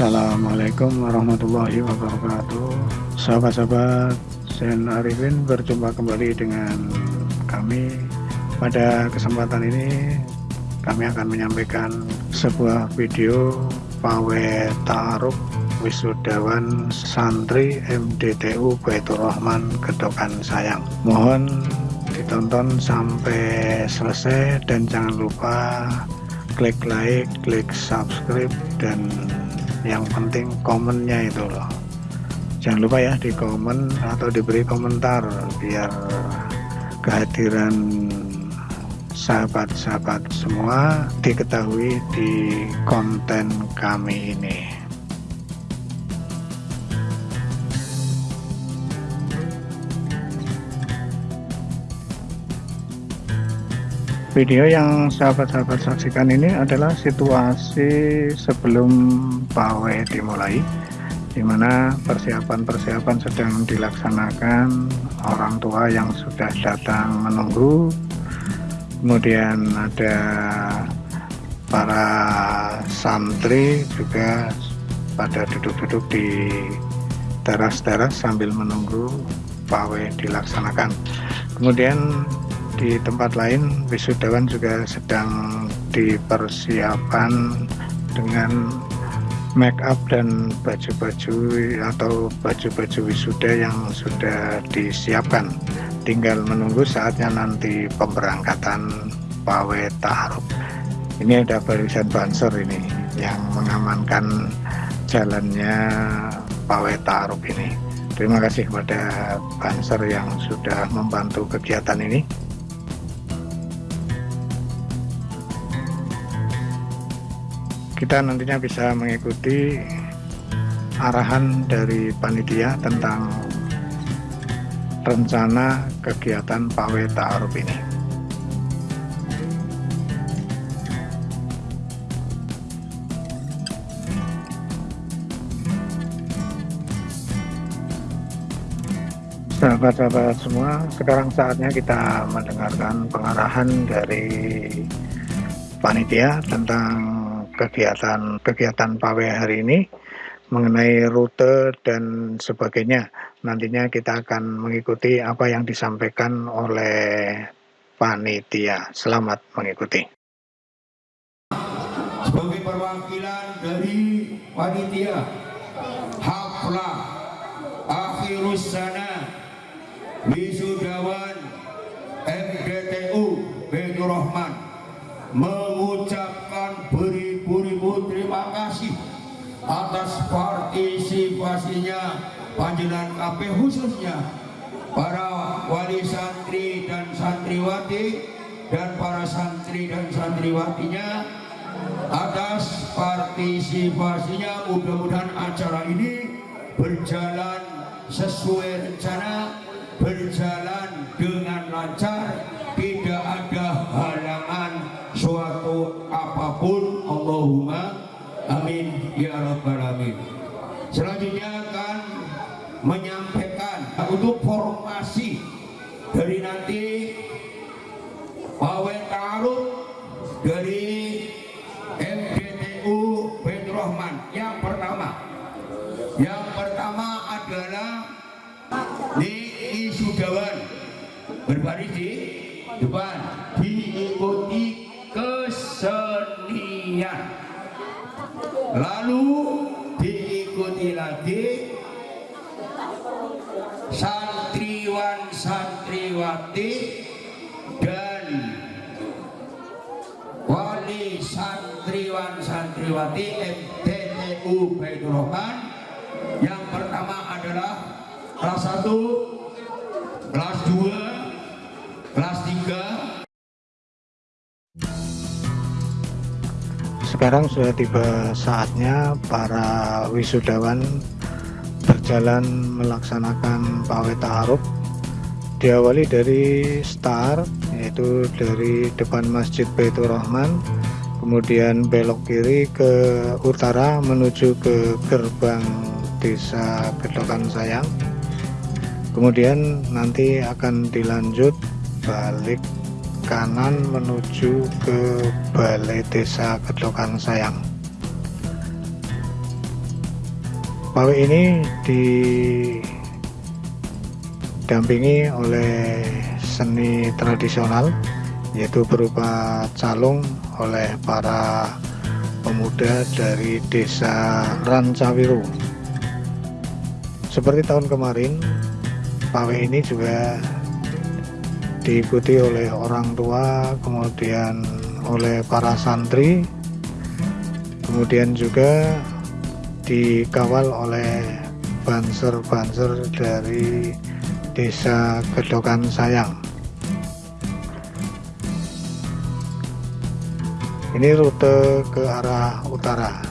Assalamualaikum warahmatullahi wabarakatuh. Sahabat-sahabat Sen Arifin berjumpa kembali dengan kami. Pada kesempatan ini kami akan menyampaikan sebuah video Pawe Ta'aruf Wisudawan Santri MDTU Baitur Rahman Gedokan Sayang. Mohon ditonton sampai selesai dan jangan lupa klik like, klik subscribe dan yang penting komennya itu loh. Jangan lupa ya di komen atau diberi komentar biar kehadiran sahabat-sahabat semua diketahui di konten kami ini Video yang sahabat-sahabat saksikan ini adalah situasi sebelum pawai dimulai di mana persiapan-persiapan sedang dilaksanakan orang tua yang sudah datang menunggu kemudian ada para santri juga pada duduk-duduk di teras-teras sambil menunggu pawai dilaksanakan. Kemudian di tempat lain wisudawan juga sedang dipersiapkan dengan make up dan baju-baju atau baju-baju wisuda yang sudah disiapkan. Tinggal menunggu saatnya nanti pemberangkatan pawe taruh ini ada barisan banser ini yang mengamankan jalannya pawe taruh ini. Terima kasih kepada banser yang sudah membantu kegiatan ini kita nantinya bisa mengikuti arahan dari panitia tentang rencana kegiatan pawe ta'aruf ini. Sahabat-sahabat semua sekarang saatnya kita mendengarkan pengarahan dari panitia tentang kegiatan-kegiatan pawe hari ini mengenai rute dan sebagainya. Nantinya kita akan mengikuti apa yang disampaikan oleh panitia. Selamat mengikuti. Sebagai perwakilan dari panitia Haflah Akhirus Sana Wisudawan MDTU Betul Rahman mengucapkan beri beribu terima kasih atas partisipasinya panjenengan KP khususnya para wali santri dan santriwati dan para santri dan santriwatinya atas partisipasinya mudah-mudahan acara ini berjalan sesuai rencana berjalan ya rabbal alamin. Selanjutnya akan menyampaikan untuk formasi dari nanti Pawe Ta'aruf dari MDTU Betul Rahman. Yang pertama. Yang pertama adalah Niki Sudawan. Berbaris di depan lalu diikuti lagi santriwan santriwati dan wali santriwan santriwati MTTU Baitur Rahman. Yang pertama adalah kelas 1 sekarang sudah tiba saatnya para wisudawan berjalan melaksanakan pawai ta'aruf diawali dari start yaitu dari depan Masjid Baitur Rahman kemudian belok kiri ke utara menuju ke gerbang desa Gedokan Sayang. Kemudian nanti akan dilanjut balik kanan menuju ke Balai Desa Gedokan Sayang. Pawai ini didampingi oleh seni tradisional yaitu berupa calung oleh para pemuda dari desa Rancawiru. Seperti tahun kemarin pawai ini juga diikuti oleh orang tua kemudian oleh para santri kemudian juga dikawal oleh banser-banser dari desa Gedokan Sayang. Ini rute ke arah utara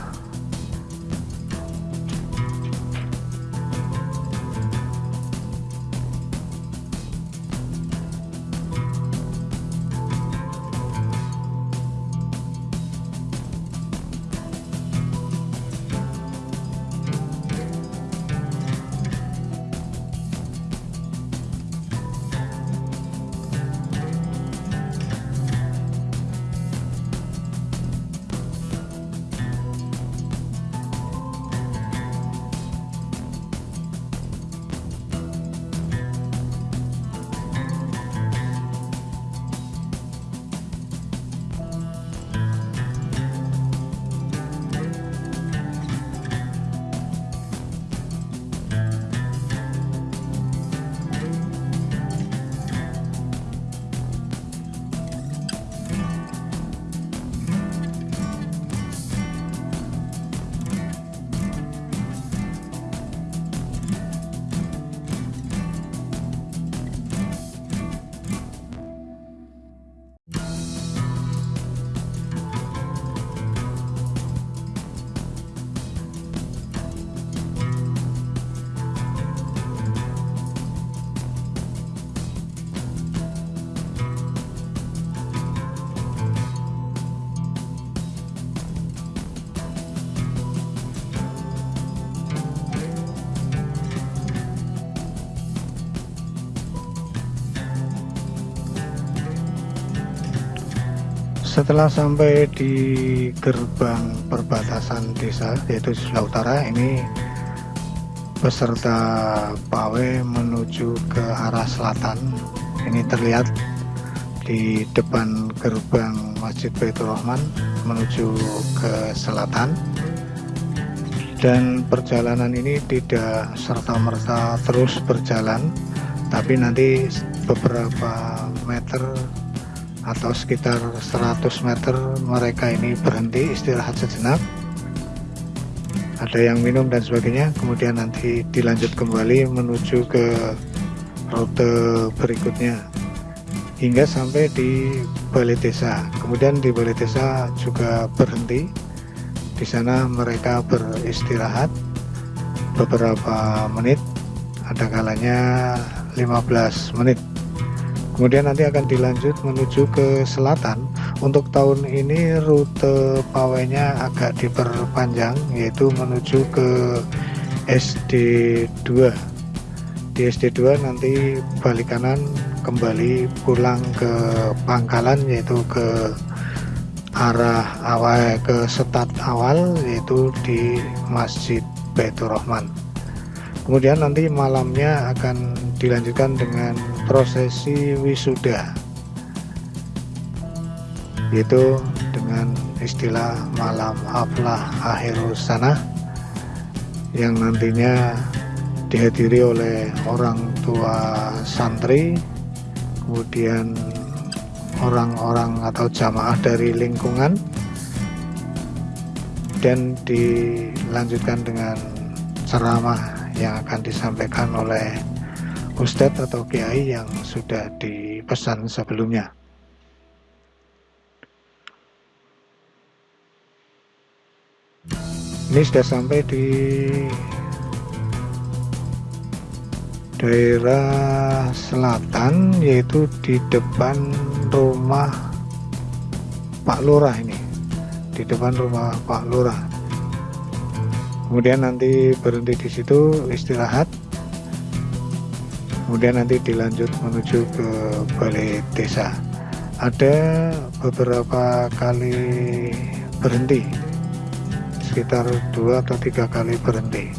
setelah sampai di gerbang perbatasan desa yaitu sebelah utara ini peserta pawe menuju ke arah selatan. Ini terlihat di depan gerbang Masjid Baitur Rahman menuju ke selatan. Dan perjalanan ini tidak serta-merta terus berjalan tapi nanti beberapa meter atau sekitar 100 meter mereka ini berhenti istirahat sejenak. Ada yang minum dan sebagainya kemudian nanti dilanjut kembali menuju ke rute berikutnya hingga sampai di balai desa. Kemudian di balai desa juga berhenti. Di sana mereka beristirahat beberapa menit. Ada kalanya 15 menit kemudian nanti akan dilanjut menuju ke selatan. Untuk tahun ini rute pawainya agak diperpanjang yaitu menuju ke SD2 di SD2 nanti balik kanan kembali pulang ke pangkalan yaitu ke arah awal ke setat awal yaitu di Masjid Baitur Rahman. Kemudian nanti malamnya akan dilanjutkan dengan prosesi wisuda. Yaitu dengan istilah malam aflah akhirus sana yang nantinya dihadiri oleh orang tua santri kemudian orang-orang atau jamaah dari lingkungan dan dilanjutkan dengan ceramah yang akan disampaikan oleh ustadz atau kiai yang sudah dipesan sebelumnya. Ini sudah sampai di daerah selatan yaitu di depan rumah Pak Lurah ini. Di depan rumah Pak Lurah. Kemudian nanti berhenti di situ istirahat kemudian nanti dilanjut menuju ke balai desa. Ada beberapa kali berhenti. Sekitar dua atau tiga kali berhenti.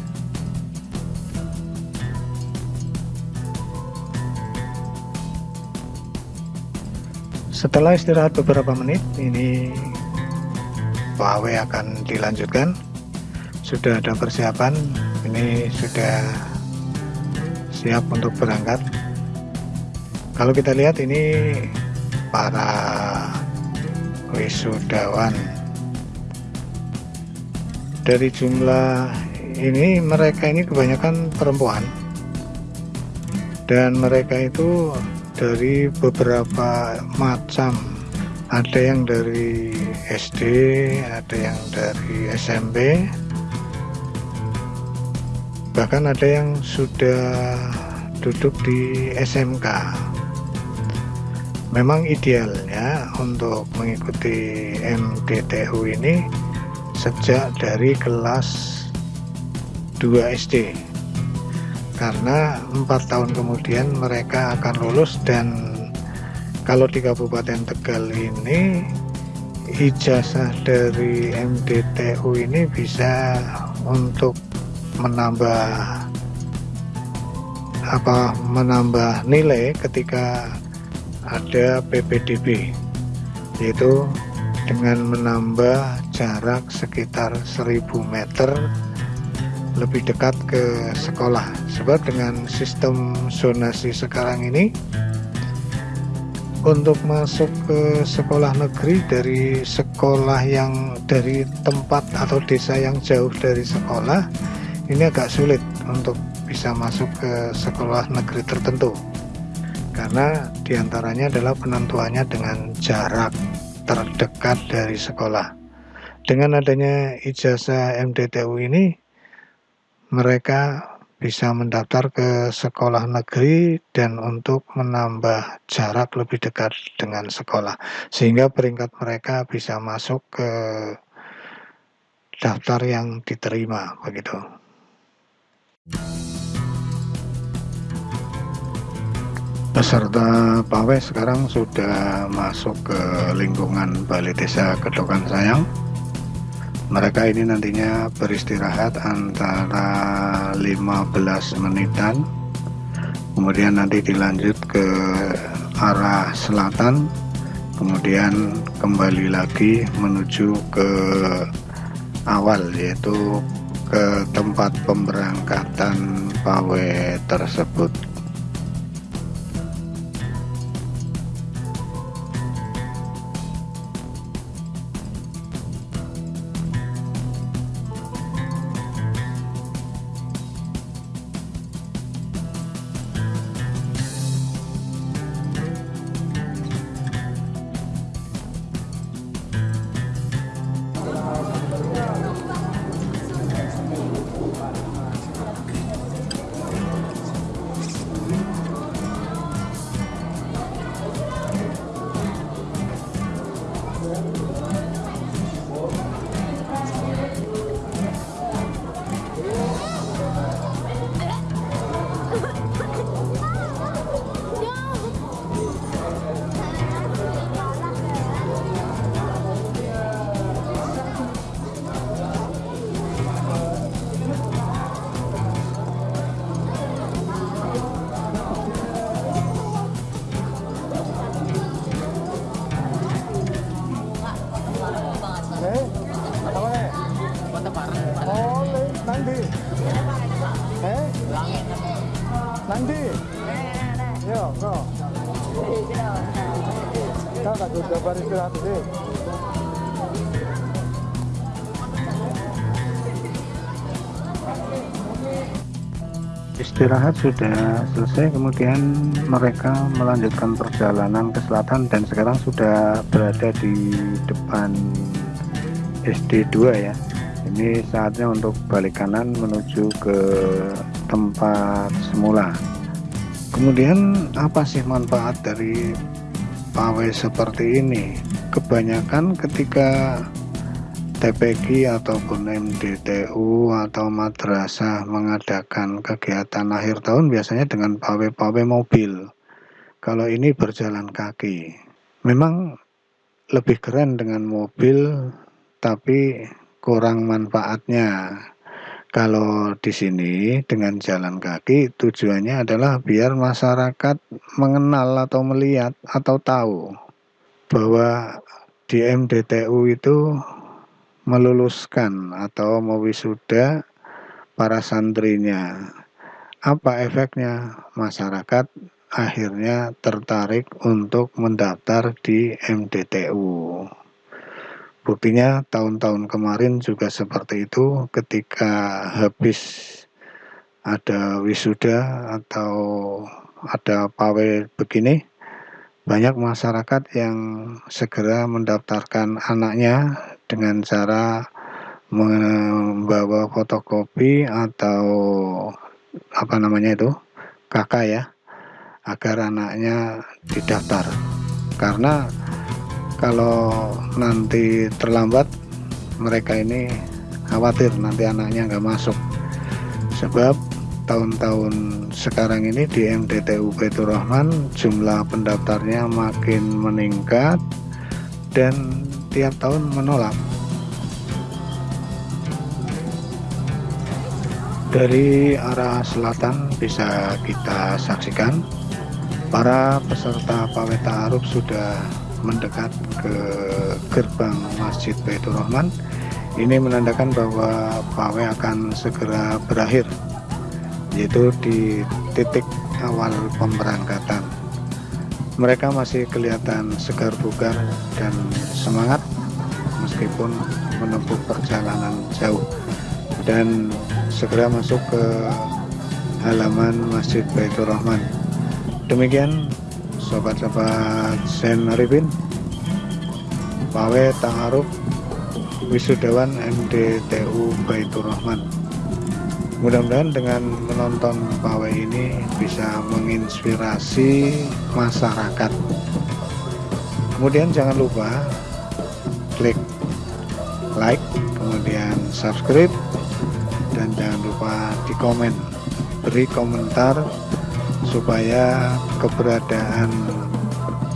Setelah istirahat beberapa menit ini pawai akan dilanjutkan. Sudah ada persiapan ini sudah siap untuk berangkat. Kalau kita lihat ini para wisudawan. Dari jumlah ini mereka ini kebanyakan perempuan. Dan mereka itu dari beberapa macam. Ada yang dari SD ada yang dari SMP bahkan ada yang sudah duduk di SMK memang idealnya untuk mengikuti MDTU ini sejak dari kelas 2 SD karena empat tahun kemudian mereka akan lulus dan kalau di Kabupaten Tegal ini ijazah dari MDTU ini bisa untuk menambah apa menambah nilai ketika ada PPDB yaitu dengan menambah jarak sekitar 1000 meter lebih dekat ke sekolah. Sebab dengan sistem zonasi sekarang ini untuk masuk ke sekolah negeri dari sekolah yang dari tempat atau desa yang jauh dari sekolah ini agak sulit untuk bisa masuk ke sekolah negeri tertentu karena di antaranya adalah penentuannya dengan jarak terdekat dari sekolah. Dengan adanya ijazah MDTU ini mereka bisa mendaftar ke sekolah negeri dan untuk menambah jarak lebih dekat dengan sekolah sehingga peringkat mereka bisa masuk ke daftar yang diterima begitu peserta pawai sekarang sudah masuk ke lingkungan Balai Desa Kedokan Sayang. Mereka ini nantinya beristirahat antara 15 menitan. Kemudian nanti dilanjut ke arah selatan. Kemudian kembali lagi menuju ke awal yaitu ke tempat pemberangkatan pawai tersebut istirahat sudah selesai kemudian mereka melanjutkan perjalanan ke selatan dan sekarang sudah berada di depan SD 2 ya. Ini saatnya untuk balik kanan menuju ke tempat semula. Kemudian apa sih manfaat dari pawai seperti ini kebanyakan ketika TPG ataupun MDTU atau madrasah mengadakan kegiatan akhir tahun biasanya dengan pawai-pawai mobil. Kalau ini berjalan kaki. Memang lebih keren dengan mobil tapi kurang manfaatnya. Kalau di sini dengan jalan kaki tujuannya adalah biar masyarakat mengenal atau melihat atau tahu bahwa di MDTU itu meluluskan atau mewisuda para santrinya. Apa efeknya? Masyarakat akhirnya tertarik untuk mendaftar di MDTU. Buktinya tahun-tahun kemarin juga seperti itu ketika habis ada wisuda atau ada pawe begini banyak masyarakat yang segera mendaftarkan anaknya dengan cara membawa fotokopi atau apa namanya itu kakak ya agar anaknya didaftar. Karena kalau nanti terlambat mereka ini khawatir nanti anaknya nggak masuk. Sebab tahun-tahun sekarang ini di MDTU Baitur Rahman jumlah pendaftarnya makin meningkat dan tiap tahun menolak. Dari arah selatan bisa kita saksikan para peserta pawai Arub sudah mendekat ke gerbang Masjid Baitur Rahman. Ini menandakan bahwa pawai akan segera berakhir yaitu di titik awal pemberangkatan. Mereka masih kelihatan segar bugar dan semangat meskipun menempuh perjalanan jauh dan segera masuk ke halaman Masjid Baitur Rahman. Demikian sobat-sobat Zen Arifin Pawe Ta'aruf Wisudawan MDTU Baitur Rahman. Mudah-mudahan dengan menonton Pawe ini bisa menginspirasi masyarakat. Kemudian jangan lupa klik like kemudian subscribe dan jangan lupa di komen beri komentar supaya keberadaan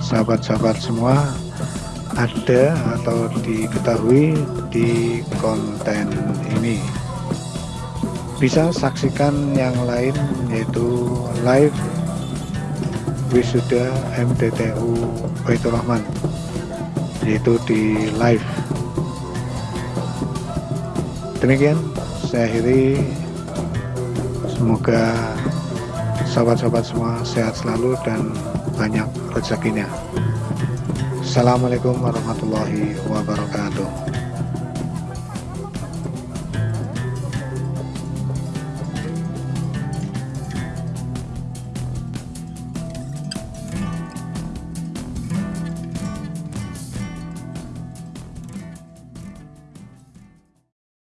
sahabat-sahabat semua ada atau diketahui di konten ini. Bisa saksikan yang lain yaitu live wisuda MDTU Baitur Rahman yaitu di live. Demikian saya akhiri. Semoga sahabat-sahabat semua sehat selalu dan banyak rezekinya. Assalamualaikum warahmatullahi wabarakatuh